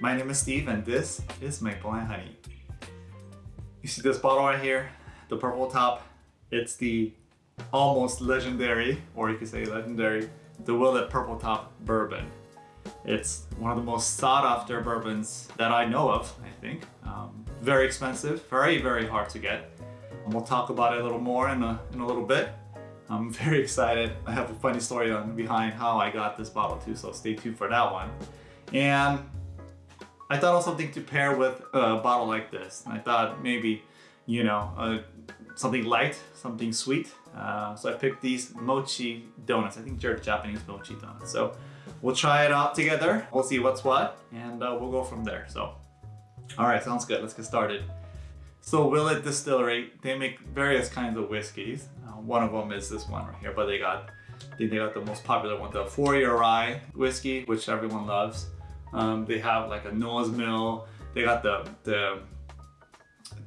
My name is Steve and this is Maple and Honey. You see this bottle right here, the purple top, it's the almost legendary, or you could say legendary, the Willet Purple Top Bourbon. It's one of the most sought after bourbons that I know of, I think. Um, very expensive, very, very hard to get. And we'll talk about it a little more in a, in a little bit. I'm very excited. I have a funny story on behind how I got this bottle too, so stay tuned for that one. And I thought of something to pair with a bottle like this. And I thought maybe, you know, uh, something light, something sweet. Uh, so I picked these mochi donuts. I think they're Japanese mochi donuts. So we'll try it out together. We'll see what's what, and uh, we'll go from there. So, all right, sounds good. Let's get started. So Willet Distillery, they make various kinds of whiskeys. Uh, one of them is this one right here, but they got, I think they got the most popular one, the four-year rye whiskey, which everyone loves. Um, they have like a Noah's Mill. They got the the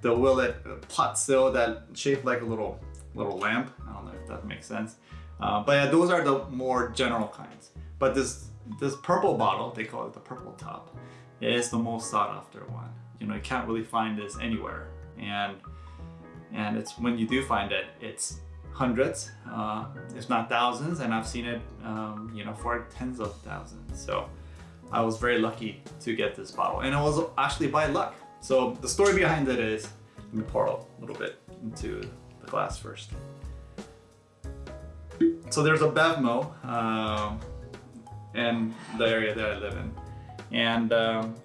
the Willet pot still that shaped like a little little lamp. I don't know if that makes sense. Uh, but yeah, those are the more general kinds. But this this purple bottle, they call it the purple top, is the most sought after one. You know, you can't really find this anywhere. And and it's when you do find it, it's hundreds, uh, if not thousands, and I've seen it, um, you know, for tens of thousands. So I was very lucky to get this bottle, and it was actually by luck. So the story behind it is, let me pour a little bit into the glass first. So there's a Bevmo um, in the area that I live in. And um,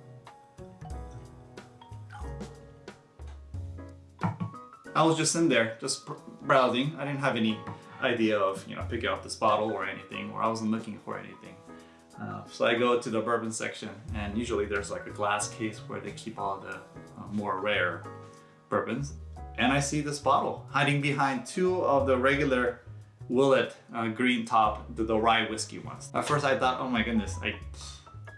I was just in there, just browsing. I didn't have any idea of, you know, picking up this bottle or anything, or I wasn't looking for anything. Uh, so I go to the bourbon section and usually there's like a glass case where they keep all the uh, more rare bourbons. And I see this bottle hiding behind two of the regular Willet uh, green top, the, the, rye whiskey ones. At first I thought, oh my goodness, I,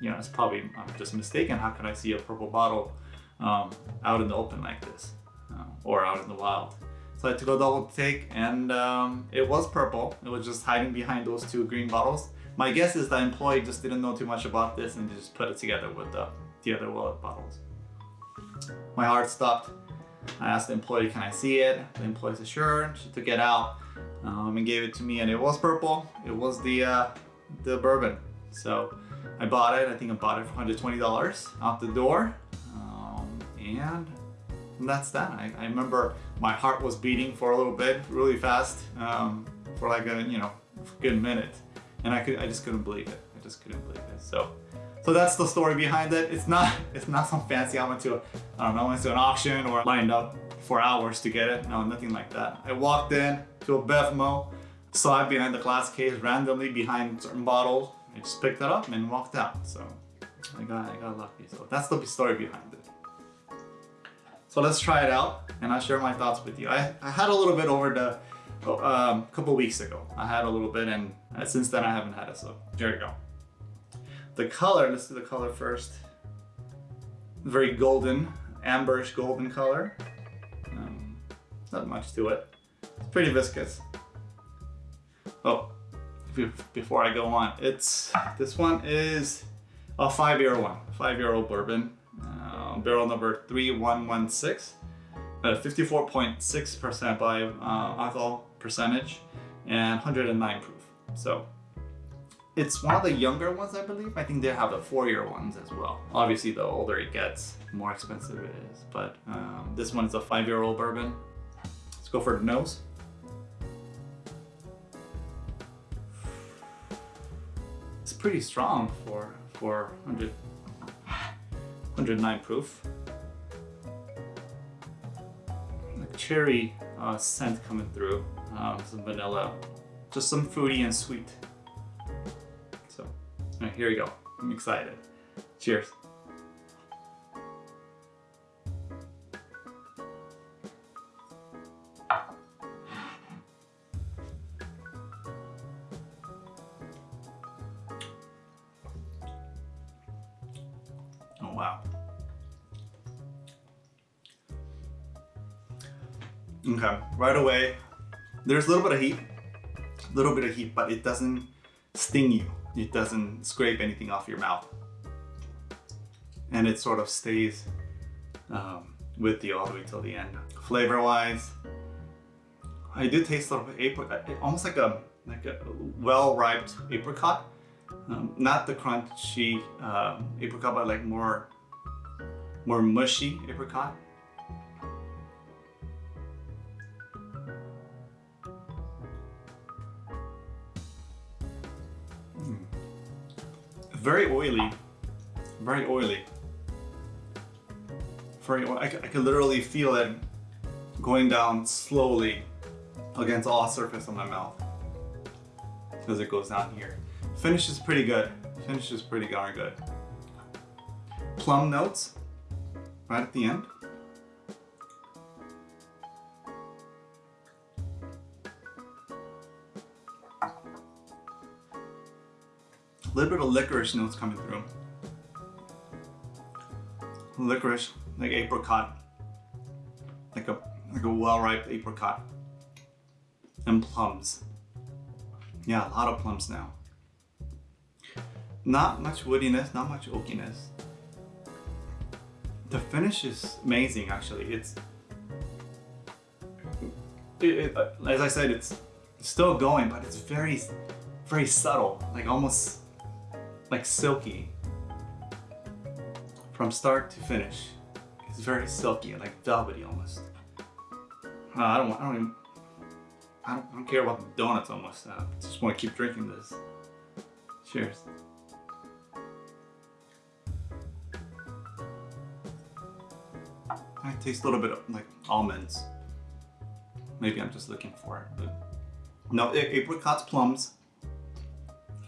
you know, it's probably I'm just mistaken. How could I see a purple bottle um, out in the open like this uh, or out in the wild? So I took a double take and um, it was purple. It was just hiding behind those two green bottles. My guess is the employee just didn't know too much about this and just put it together with the, the other Willet bottles. My heart stopped. I asked the employee, can I see it? The employee said, sure. She took it out um, and gave it to me and it was purple. It was the, uh, the bourbon. So I bought it. I think I bought it for $120 out the door. Um, and that's that. I, I, remember my heart was beating for a little bit, really fast, um, for like a, you know, good minute and I could I just couldn't believe it. I just couldn't believe it. So so that's the story behind it. It's not it's not some fancy I went to I don't know, I went to an auction or lined up for hours to get it. No, nothing like that. I walked in to a Bevmo, saw it behind the glass case randomly behind certain bottles. I just picked it up and walked out. So I got I got lucky. So that's the story behind it. So let's try it out and I'll share my thoughts with you. I, I had a little bit over the a um, couple weeks ago. I had a little bit and uh, since then I haven't had it, so there you go. The color, let's do the color first. Very golden, amberish golden color. Um, not much to it. It's pretty viscous. Oh, before I go on, it's this one is a five-year one, five-year-old bourbon, uh, barrel number 3116. 54.6% uh, by uh, alcohol percentage and 109 proof. So it's one of the younger ones, I believe. I think they have the four-year ones as well. Obviously, the older it gets, the more expensive it is. But um, this one is a five-year-old bourbon. Let's go for the nose. It's pretty strong for for 100, 109 proof. cherry uh, scent coming through, um, some vanilla, just some fruity and sweet. So, right, here we go. I'm excited. Cheers. Oh wow. Okay, right away, there's a little bit of heat, a little bit of heat, but it doesn't sting you. It doesn't scrape anything off your mouth. and it sort of stays um, with you all the way till the end. Flavor wise, I do taste a little bit apricot, almost like a like a well-ripe apricot. Um, not the crunchy um, apricot, but like more more mushy apricot. Very oily, very oily. Very, I, I can literally feel it going down slowly against all surface of my mouth as it goes down here. Finish is pretty good. Finish is pretty darn good. Plum notes right at the end. Little bit of licorice notes coming through. Licorice, like apricot, like a like a well-ripe apricot, and plums. Yeah, a lot of plums now. Not much woodiness, not much oakiness. The finish is amazing actually. It's, it, it, as I said, it's still going, but it's very, very subtle, like almost like silky from start to finish. It's very silky, like velvety almost. Uh, I don't, I don't even, I don't, I don't, care about the donuts almost. Uh, I just want to keep drinking this. Cheers. I taste a little bit of like almonds. Maybe I'm just looking for it, but no, apricots, plums,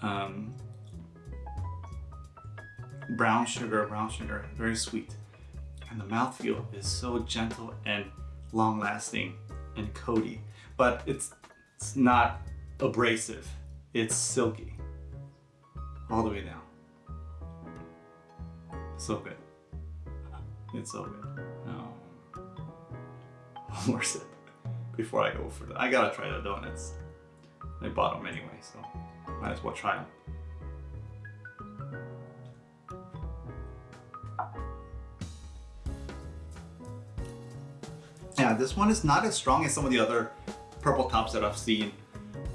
um, brown sugar, brown sugar, very sweet. And the mouthfeel is so gentle and long lasting and coaty, but it's, it's not abrasive. It's silky all the way down. So good. It's so good. Um, one more sip before I go for that. I gotta try the donuts. I bought them anyway, so might as well try them. Yeah, this one is not as strong as some of the other purple tops that I've seen.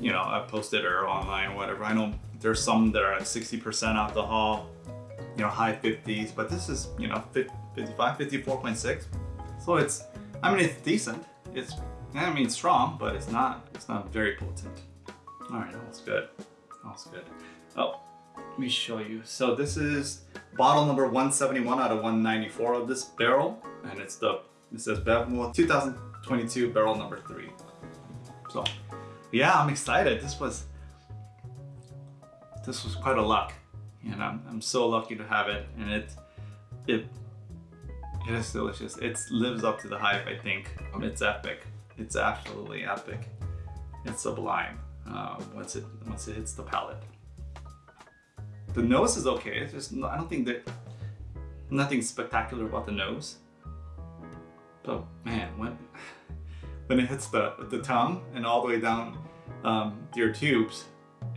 You know, I've posted or online or whatever. I know there's some that are at 60% alcohol, you know, high 50s, but this is, you know, 55, 54.6. So it's, I mean, it's decent. It's, I mean, strong, but it's not, it's not very potent. All right, that's good. That's good. Oh, let me show you. So this is bottle number 171 out of 194 of this barrel, and it's the it says Bevmo 2022 barrel number three. So yeah, I'm excited. This was this was quite a luck. And I'm, I'm so lucky to have it. And it it it is delicious. It lives up to the hype, I think. It's epic. It's absolutely epic. It's sublime uh, once it once it hits the palate. The nose is okay. It's just I don't think that nothing spectacular about the nose. But man, when when it hits the the tongue and all the way down um, your tubes,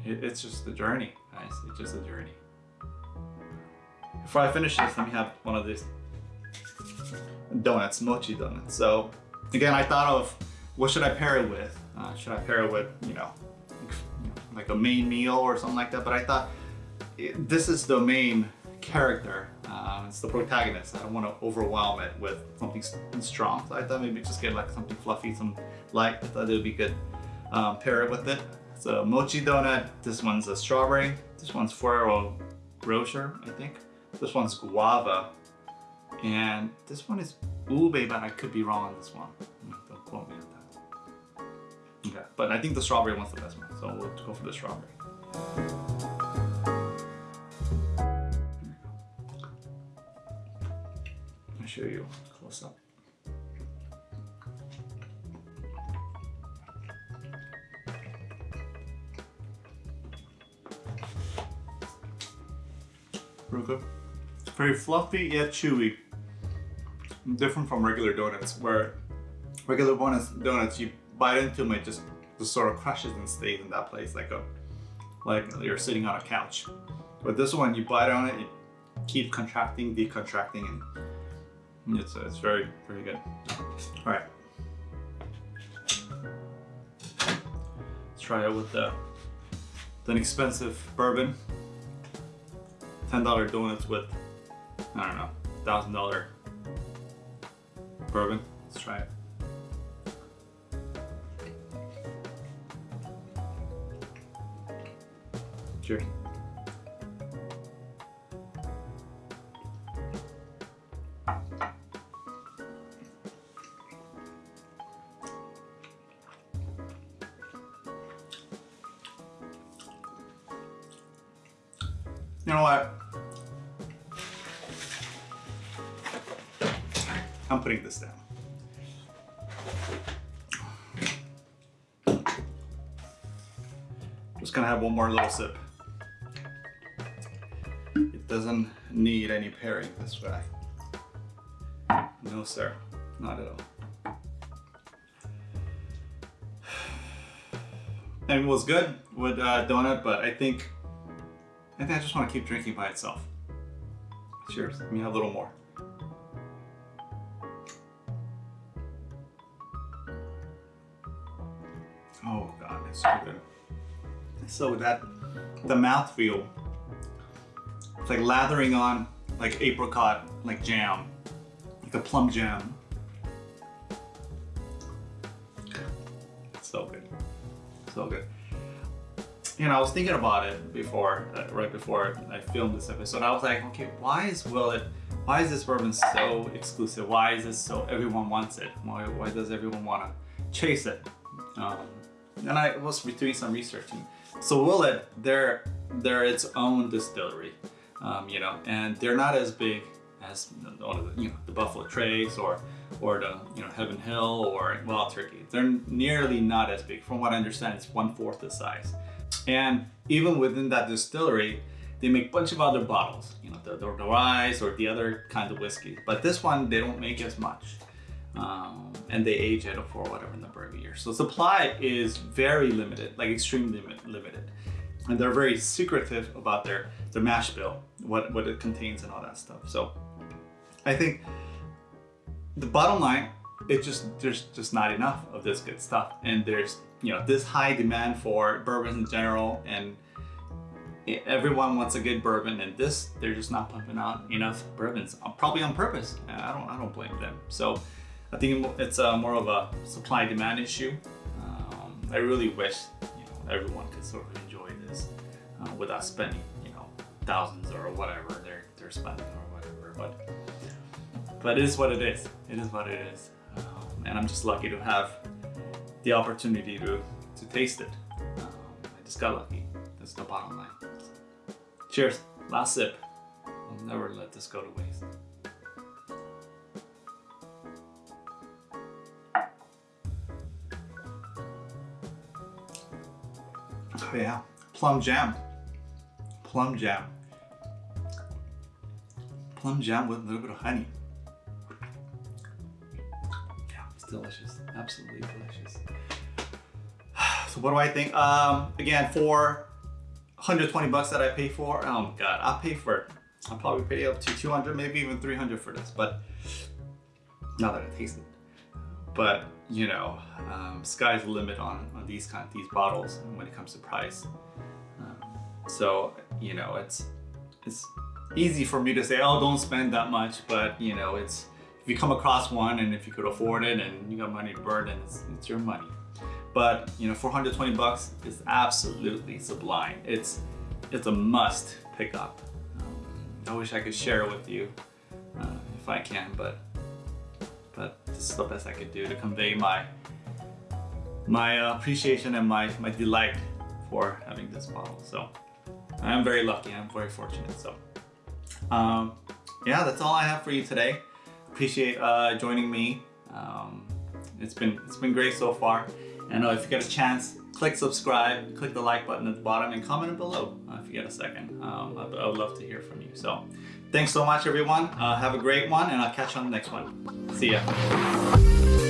it, it's just a journey, guys. It's just a journey. Before I finish this, let me have one of these donuts, mochi donuts. So again, I thought of what should I pair it with? Uh, should I pair it with, you know, like a main meal or something like that? But I thought it, this is the main character. Uh, it's the protagonist. I don't want to overwhelm it with something strong. So I thought maybe just get like something fluffy, some light. I thought it would be good. Um, pair it with it. It's a mochi donut. This one's a strawberry. This one's Ferrero Rocher, I think. This one's guava. And this one is ube, but I could be wrong on this one. Don't quote me on that. Okay, but I think the strawberry one's the best one. So we'll go for the strawberry. Show you close up. Real good. It's very fluffy yet chewy. Different from regular donuts where regular donuts, donuts you bite into them it just, just sort of crushes and stays in that place like a like you're sitting on a couch. But this one you bite on it, it keep contracting, decontracting, and Mm. it's uh, it's very very good. All right, let's try it with uh, the the inexpensive bourbon. Ten dollar donuts with I don't know thousand dollar bourbon. Let's try it. Cheers. I'm putting this down. Just gonna have one more little sip. It doesn't need any pairing this way. No, sir, not at all. And it was good with uh, donut, but I think I think I just want to keep drinking by itself. Cheers. Let me have a little more. Oh god, it's so good. So that the mouthfeel, it's like lathering on like apricot, like jam, like a plum jam. It's so good, so good. You know, I was thinking about it before, uh, right before I filmed this episode. I was like, okay, why is Willet, why is this bourbon so exclusive? Why is this so, everyone wants it? Why, why does everyone want to chase it? Um, and I was doing some researching. So Willet, they're they're its own distillery, um, you know, and they're not as big as the you know the Buffalo Trace or or the you know Heaven Hill or Wild Turkey. They're nearly not as big. From what I understand, it's one fourth the size. And even within that distillery, they make a bunch of other bottles, you know, the, the, the rye or the other kind of whiskey. But this one, they don't make as much. Um, and they age it for whatever number of years. So supply is very limited, like extremely limited. And they're very secretive about their, their mash bill, what, what it contains and all that stuff. So I think the bottom line, it just, there's just not enough of this good stuff. And there's, you know, this high demand for bourbons in general and everyone wants a good bourbon and this, they're just not pumping out enough bourbons, probably on purpose. I don't, I don't blame them. So I think it's a, more of a supply demand issue. Um, I really wish you know everyone could sort of enjoy this uh, without spending you know thousands or whatever they're they're spending or whatever. But but it is what it is. It is what it is. Um, and I'm just lucky to have the opportunity to to taste it. Um, I just got lucky. That's the bottom line. Cheers. Last sip. I'll never let this go to waste. Yeah, plum jam. Plum jam. Plum jam with a little bit of honey. Yeah, it's delicious. Absolutely delicious. So what do I think? Um, again, for 120 bucks that I pay for, oh my god, I'll pay for it. I'll probably pay up to 200, maybe even 300 for this, but now that I taste it. But you know, um, sky's the limit on, on these kind of these bottles when it comes to price. Um, so you know, it's it's easy for me to say, oh, don't spend that much, but you know, it's if you come across one and if you could afford it and you got money to burn, then it's, it's your money. But you know, 420 bucks is absolutely sublime. It's it's a must pick up. Um, I wish I could share it with you uh, if I can, but but this is the best I could do to convey my my uh, appreciation and my, my delight for having this bottle. So I am very lucky, I'm very fortunate. So um, yeah, that's all I have for you today. Appreciate uh, joining me. Um, it's been it's been great so far. And uh, if you get a chance, click subscribe, click the like button at the bottom, and comment below uh, if you get a second. Um, I, I, would love to hear from you. So thanks so much, everyone. Uh, have a great one, and I'll catch you on the next one. See ya.